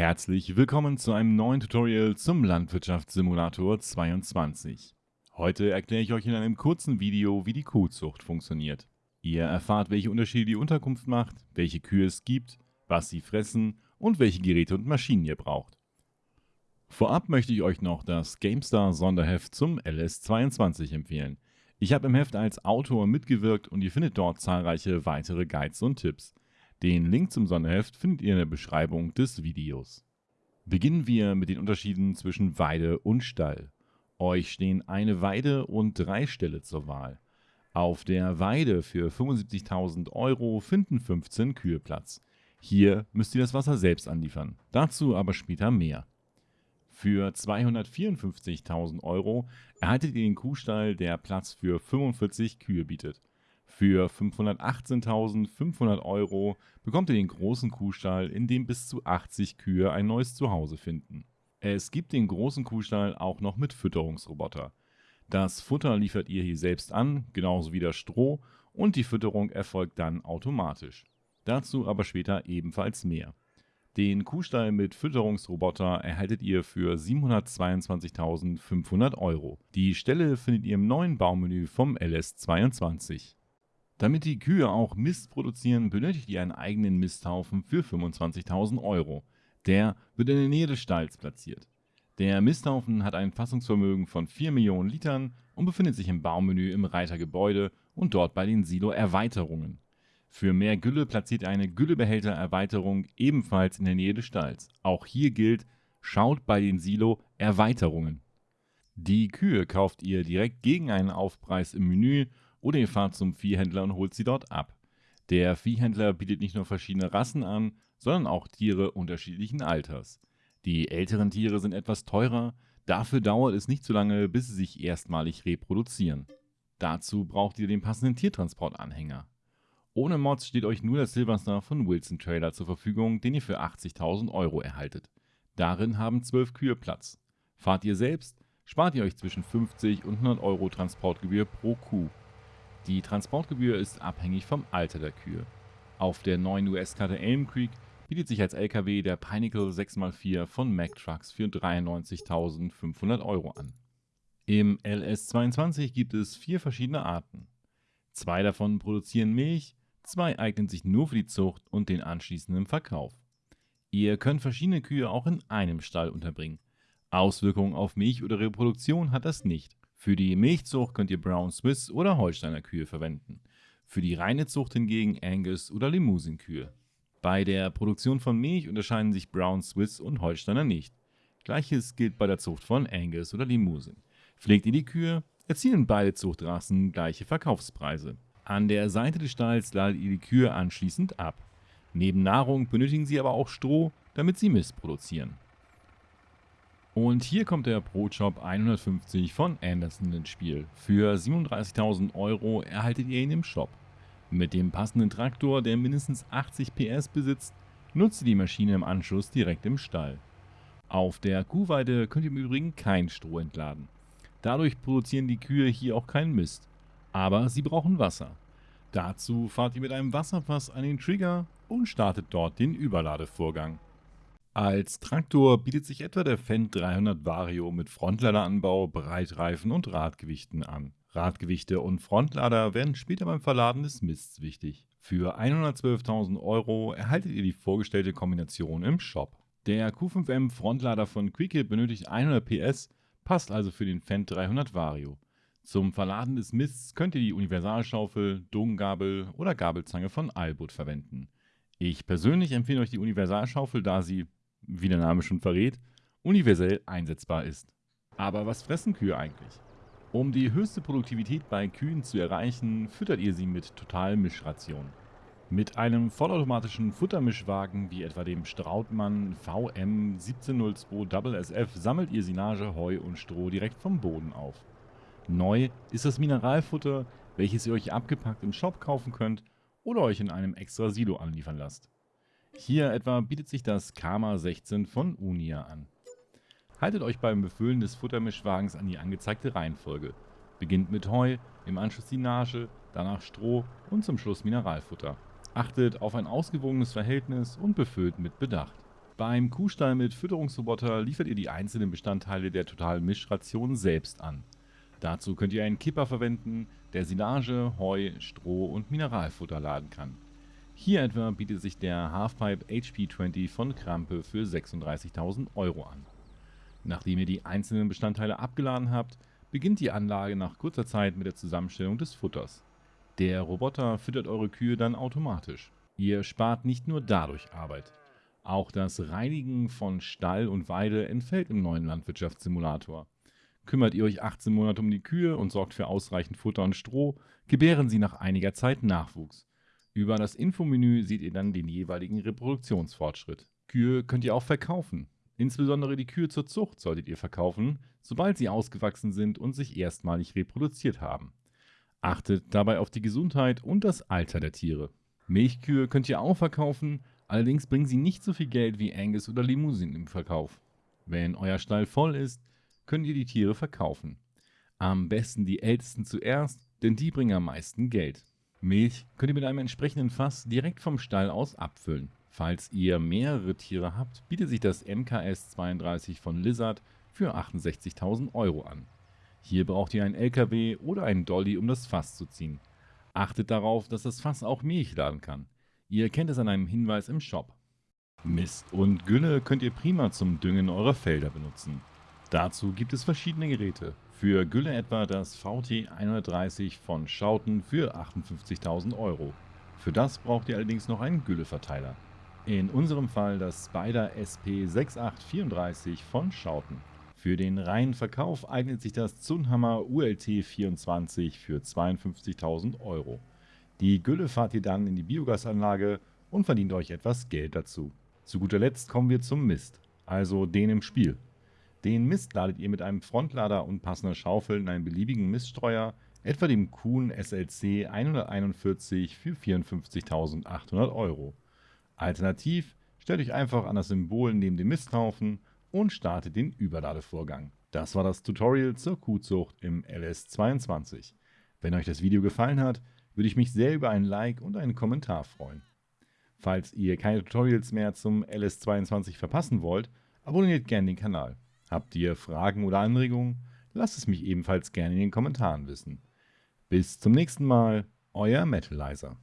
Herzlich willkommen zu einem neuen Tutorial zum Landwirtschaftssimulator 22. Heute erkläre ich euch in einem kurzen Video, wie die Kuhzucht funktioniert. Ihr erfahrt, welche Unterschiede die Unterkunft macht, welche Kühe es gibt, was sie fressen und welche Geräte und Maschinen ihr braucht. Vorab möchte ich euch noch das GameStar Sonderheft zum LS22 empfehlen. Ich habe im Heft als Autor mitgewirkt und ihr findet dort zahlreiche weitere Guides und Tipps. Den Link zum Sonderheft findet ihr in der Beschreibung des Videos. Beginnen wir mit den Unterschieden zwischen Weide und Stall. Euch stehen eine Weide und drei Ställe zur Wahl. Auf der Weide für 75.000 Euro finden 15 Kühe Platz. Hier müsst ihr das Wasser selbst anliefern, dazu aber später mehr. Für 254.000 Euro erhaltet ihr den Kuhstall, der Platz für 45 Kühe bietet. Für 518.500 Euro bekommt ihr den großen Kuhstall, in dem bis zu 80 Kühe ein neues Zuhause finden. Es gibt den großen Kuhstall auch noch mit Fütterungsroboter. Das Futter liefert ihr hier selbst an, genauso wie das Stroh, und die Fütterung erfolgt dann automatisch. Dazu aber später ebenfalls mehr. Den Kuhstall mit Fütterungsroboter erhaltet ihr für 722.500 Euro. Die Stelle findet ihr im neuen Baumenü vom LS22. Damit die Kühe auch Mist produzieren, benötigt ihr einen eigenen Misthaufen für 25.000 Euro. Der wird in der Nähe des Stalls platziert. Der Misthaufen hat ein Fassungsvermögen von 4 Millionen Litern und befindet sich im Baumenü im Reitergebäude und dort bei den Silo-Erweiterungen. Für mehr Gülle platziert eine Güllebehälter-Erweiterung ebenfalls in der Nähe des Stalls. Auch hier gilt, schaut bei den Silo-Erweiterungen. Die Kühe kauft ihr direkt gegen einen Aufpreis im Menü oder ihr fahrt zum Viehhändler und holt sie dort ab. Der Viehhändler bietet nicht nur verschiedene Rassen an, sondern auch Tiere unterschiedlichen Alters. Die älteren Tiere sind etwas teurer, dafür dauert es nicht so lange, bis sie sich erstmalig reproduzieren. Dazu braucht ihr den passenden Tiertransportanhänger. Ohne Mods steht euch nur der Silverstar von Wilson Trailer zur Verfügung, den ihr für 80.000 Euro erhaltet. Darin haben 12 Kühe Platz. Fahrt ihr selbst, spart ihr euch zwischen 50 und 100 Euro Transportgebühr pro Kuh. Die Transportgebühr ist abhängig vom Alter der Kühe. Auf der neuen US-Karte Elm Creek bietet sich als LKW der Pinnacle 6x4 von Mack Trucks für 93.500 Euro an. Im LS22 gibt es vier verschiedene Arten. Zwei davon produzieren Milch, Zwei eignen sich nur für die Zucht und den anschließenden Verkauf. Ihr könnt verschiedene Kühe auch in einem Stall unterbringen. Auswirkungen auf Milch oder Reproduktion hat das nicht. Für die Milchzucht könnt ihr Brown Swiss oder Holsteiner Kühe verwenden. Für die reine Zucht hingegen Angus oder Limousin-Kühe. Bei der Produktion von Milch unterscheiden sich Brown Swiss und Holsteiner nicht. Gleiches gilt bei der Zucht von Angus oder Limousin. Pflegt ihr die Kühe, erzielen beide Zuchtrassen gleiche Verkaufspreise. An der Seite des Stalls ladet ihr die Kühe anschließend ab. Neben Nahrung benötigen sie aber auch Stroh, damit sie Mist produzieren. Und hier kommt der Pro-Shop 150 von Anderson ins Spiel. Für 37.000 Euro erhaltet ihr ihn im Shop. Mit dem passenden Traktor, der mindestens 80 PS besitzt, nutzt ihr die Maschine im Anschluss direkt im Stall. Auf der Kuhweide könnt ihr im Übrigen kein Stroh entladen. Dadurch produzieren die Kühe hier auch keinen Mist. Aber sie brauchen Wasser. Dazu fahrt ihr mit einem Wasserfass an den Trigger und startet dort den Überladevorgang. Als Traktor bietet sich etwa der Fendt 300 Vario mit Frontladeranbau, Breitreifen und Radgewichten an. Radgewichte und Frontlader werden später beim Verladen des Mists wichtig. Für 112.000 Euro erhaltet ihr die vorgestellte Kombination im Shop. Der Q5M Frontlader von Quicke benötigt 100 PS, passt also für den Fendt 300 Vario. Zum Verladen des Mists könnt ihr die Universalschaufel, Dungabel oder Gabelzange von Albut verwenden. Ich persönlich empfehle euch die Universalschaufel, da sie, wie der Name schon verrät, universell einsetzbar ist. Aber was fressen Kühe eigentlich? Um die höchste Produktivität bei Kühen zu erreichen, füttert ihr sie mit Totalmischration. Mit einem vollautomatischen Futtermischwagen wie etwa dem Strautmann VM 1702 SF sammelt ihr Silage, Heu und Stroh direkt vom Boden auf. Neu ist das Mineralfutter, welches ihr euch abgepackt im Shop kaufen könnt oder euch in einem extra Silo anliefern lasst. Hier etwa bietet sich das Karma 16 von Unia an. Haltet euch beim Befüllen des Futtermischwagens an die angezeigte Reihenfolge. Beginnt mit Heu, im Anschluss die Nage, danach Stroh und zum Schluss Mineralfutter. Achtet auf ein ausgewogenes Verhältnis und befüllt mit Bedacht. Beim Kuhstall mit Fütterungsroboter liefert ihr die einzelnen Bestandteile der totalen Mischration selbst an. Dazu könnt ihr einen Kipper verwenden, der Silage, Heu, Stroh und Mineralfutter laden kann. Hier etwa bietet sich der Halfpipe HP20 von Krampe für 36.000 Euro an. Nachdem ihr die einzelnen Bestandteile abgeladen habt, beginnt die Anlage nach kurzer Zeit mit der Zusammenstellung des Futters. Der Roboter füttert eure Kühe dann automatisch. Ihr spart nicht nur dadurch Arbeit. Auch das Reinigen von Stall und Weide entfällt im neuen Landwirtschaftssimulator. Kümmert ihr euch 18 Monate um die Kühe und sorgt für ausreichend Futter und Stroh, gebären sie nach einiger Zeit Nachwuchs. Über das Infomenü seht ihr dann den jeweiligen Reproduktionsfortschritt. Kühe könnt ihr auch verkaufen. Insbesondere die Kühe zur Zucht solltet ihr verkaufen, sobald sie ausgewachsen sind und sich erstmalig reproduziert haben. Achtet dabei auf die Gesundheit und das Alter der Tiere. Milchkühe könnt ihr auch verkaufen, allerdings bringen sie nicht so viel Geld wie Angus oder Limousin im Verkauf. Wenn euer Stall voll ist, könnt ihr die Tiere verkaufen. Am besten die ältesten zuerst, denn die bringen am meisten Geld. Milch könnt ihr mit einem entsprechenden Fass direkt vom Stall aus abfüllen. Falls ihr mehrere Tiere habt, bietet sich das MKS 32 von Lizard für 68.000 Euro an. Hier braucht ihr einen LKW oder einen Dolly, um das Fass zu ziehen. Achtet darauf, dass das Fass auch Milch laden kann. Ihr kennt es an einem Hinweis im Shop. Mist und Gülle könnt ihr prima zum Düngen eurer Felder benutzen. Dazu gibt es verschiedene Geräte. Für Gülle etwa das VT 130 von Schauten für 58.000 Euro. Für das braucht ihr allerdings noch einen Gülleverteiler. In unserem Fall das Spider SP 6834 von Schauten. Für den reinen Verkauf eignet sich das Zunhammer ULT 24 für 52.000 Euro. Die Gülle fahrt ihr dann in die Biogasanlage und verdient euch etwas Geld dazu. Zu guter Letzt kommen wir zum Mist, also den im Spiel. Den Mist ladet ihr mit einem Frontlader und passender Schaufel in einen beliebigen Miststreuer, etwa dem Kuhn SLC 141 für 54.800 Euro. Alternativ stellt euch einfach an das Symbol neben dem Misthaufen und startet den Überladevorgang. Das war das Tutorial zur Kuhzucht im LS22. Wenn euch das Video gefallen hat, würde ich mich sehr über ein Like und einen Kommentar freuen. Falls ihr keine Tutorials mehr zum LS22 verpassen wollt, abonniert gerne den Kanal. Habt ihr Fragen oder Anregungen? Lasst es mich ebenfalls gerne in den Kommentaren wissen. Bis zum nächsten Mal, euer Metalizer.